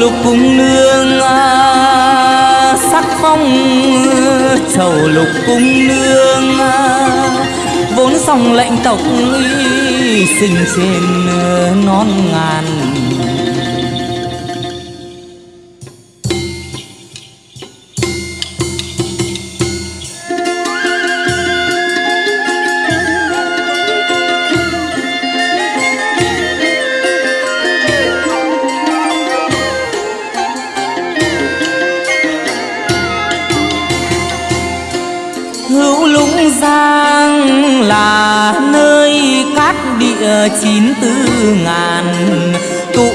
lục cung nương à, sắc phong chầu lục cung nương à, vốn dòng lệnh tộc y sinh trên à, non ngàn giang là nơi cát địa chín tư ngàn tụ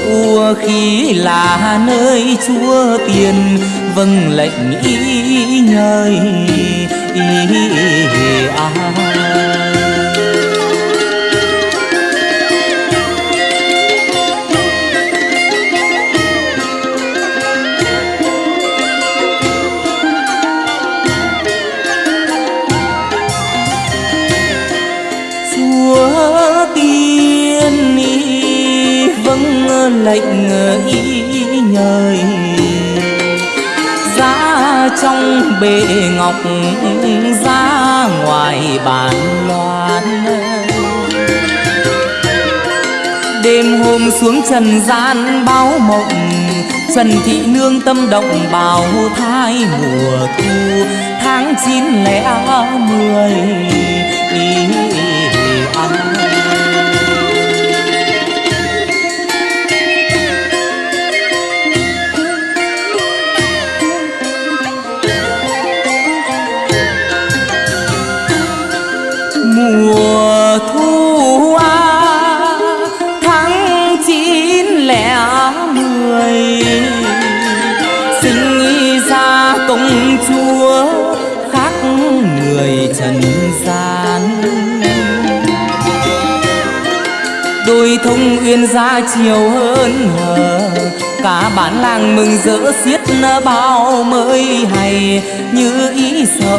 khí là nơi chúa tiền vâng lệnh ý nhơi ý à. chúa đang bê ngọc ra ngoài bàn loan. Đêm hôm xuống trần gian báo mộng, trần thị nương tâm động bào thai mùa thu. Tháng chín lẻ mười chúa khác người trần gian đôi thông uyên ra chiều hơn hờ, cả bản làng mừng rỡ xiết bao mới hay như ý sợ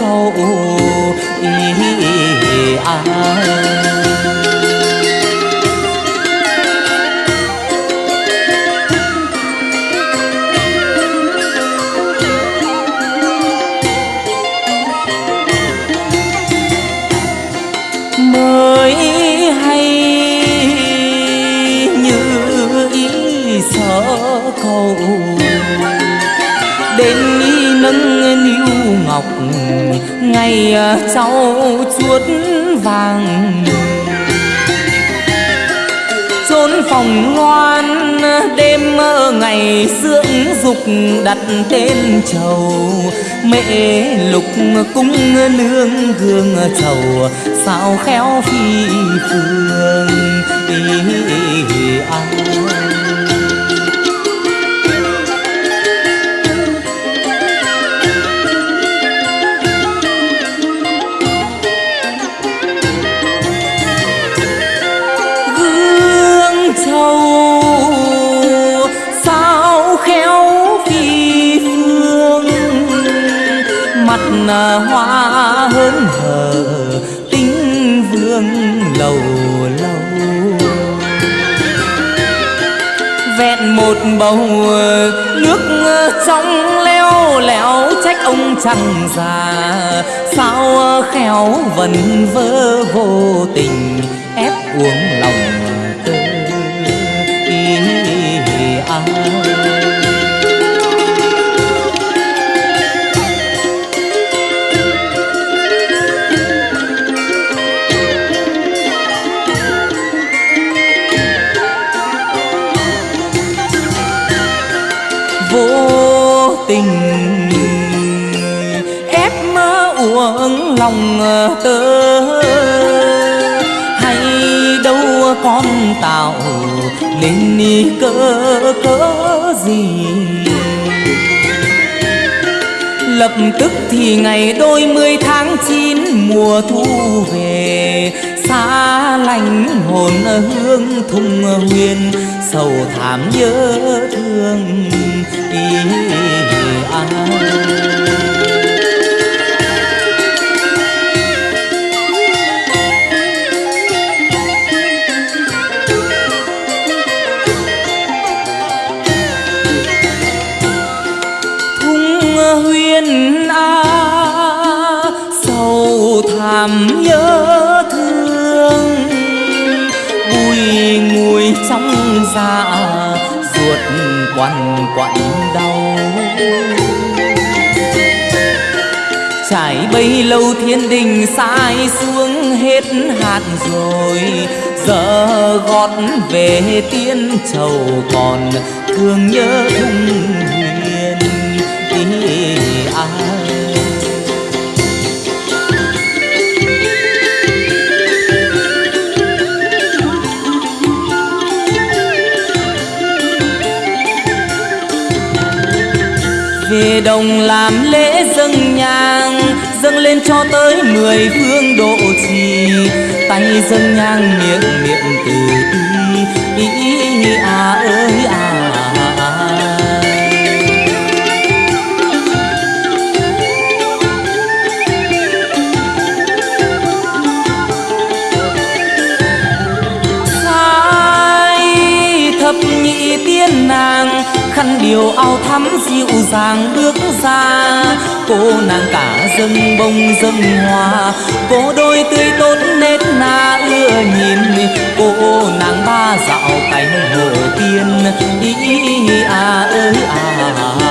cầu, ý à. mới cầu đến y nâng niu ngọc, ngày à, cháu chuốt vàng. Chốn phòng loan đêm mơ ngày dưỡng dục đặt tên trầu mẹ lục cung nương gương trầu sao khéo phi phương. Bầu, nước trong leo lẻo, trách ông chẳng già. Sao khéo vần vơ vô tình, ép uống lòng lòng ờ, tơ hay đâu con tạo nên ni cỡ cỡ gì? Lập tức thì ngày đôi mươi tháng chín mùa thu về, xa lành hồn hương thung huyền, sầu thảm nhớ thương ý ai làm nhớ thương. Bùi ngùi trong dạ ruột quằn quặn đau. Trải bấy lâu thiên đình sai xuống hết hạt rồi, giờ gót về tiên trầu còn thương nhớ thung thề đồng làm lễ dâng nhang dâng lên cho tới mười phương độ trì tay dâng nhang miệng miệng từ ý ý, ý à ơi à. Thắm dịu dàng bước ra cô nàng cả dâng bông dâng hoa cô đôi tươi tốt nết na ưa nhìn cô nàng ba dạo cánh hồ tiên ý, ý à ơi à, à.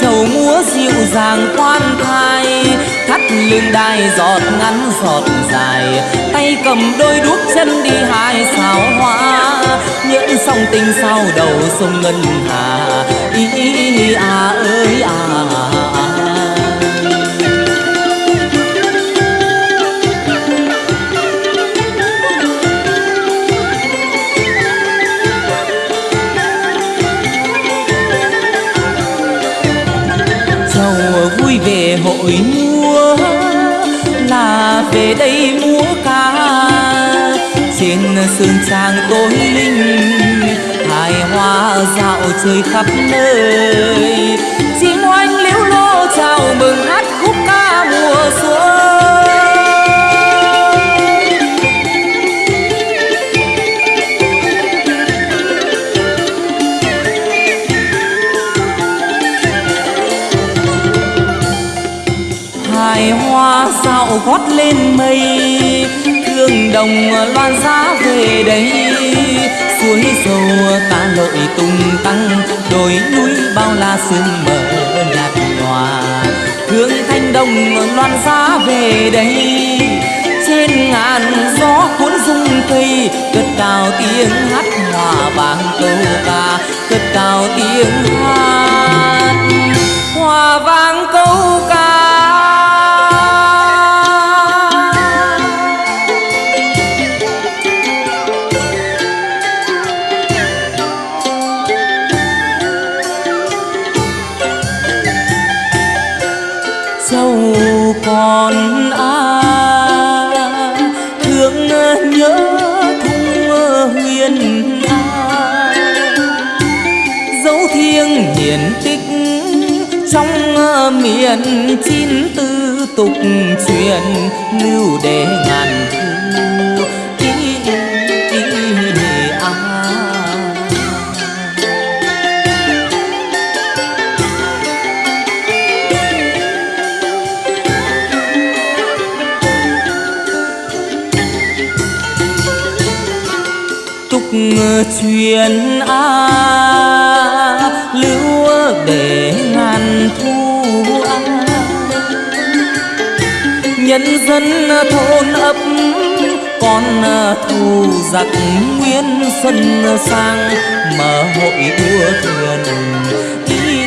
Trầu múa dịu dàng khoan thai thắt lưng đai giọt ngắn giọt dài tay cầm đôi đuốc chân đi hai sao hoa nhẫn song tình sao đầu sông ngân hà ý, ý, ý à ơi à, à. Về hội múa. Là về đây múa ca. Trên sườn trang tối linh, hài hoa dạo chơi khắp nơi. Lên mây. Thương đồng loan giá về đây, suối dầu ta lội tung tăng. Đồi núi bao la sương mờ nhạt nhòa hương thanh đồng loan giá về đây, trên ngàn gió cuốn rung cây cất cao tiếng hát hòa vang câu ca, cất cao tiếng hát nhớ thung huyền ai dấu thiêng hiển tích trong à, miền chín tư tục truyền lưu để ngàn truyền a lưu để ngàn thu a. Nhân dân thôn ấp, con thu giặc nguyên xuân sang, mở hội đua thuyền, đi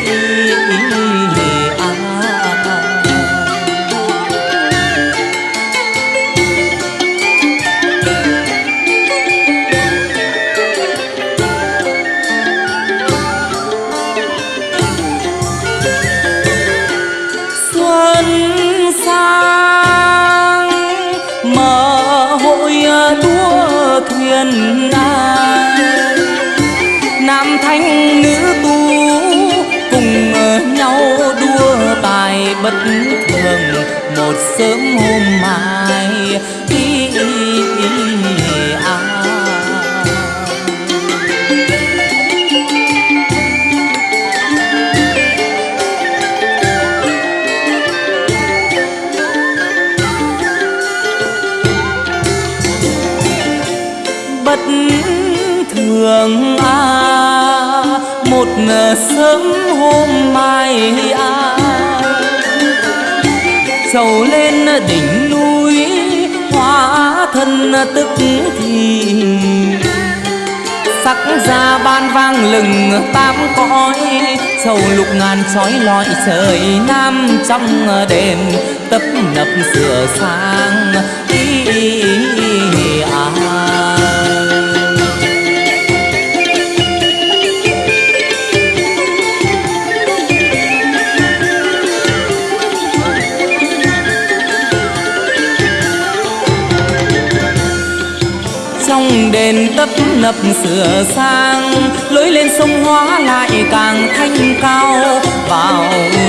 ngờ sớm hôm mai ai trầu lên đỉnh núi, hóa thân tức thì sắc ra ban vang lừng tám cõi, sầu lục ngàn trói lọi trời nam trong đêm, tấp nập sửa sang nấp sửa sang lối lên sông hóa lại càng thanh cao vào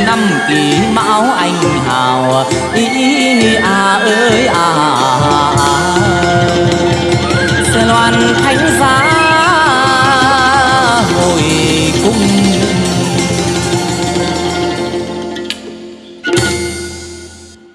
năm kỷ mão anh hào ý à ơi à, à.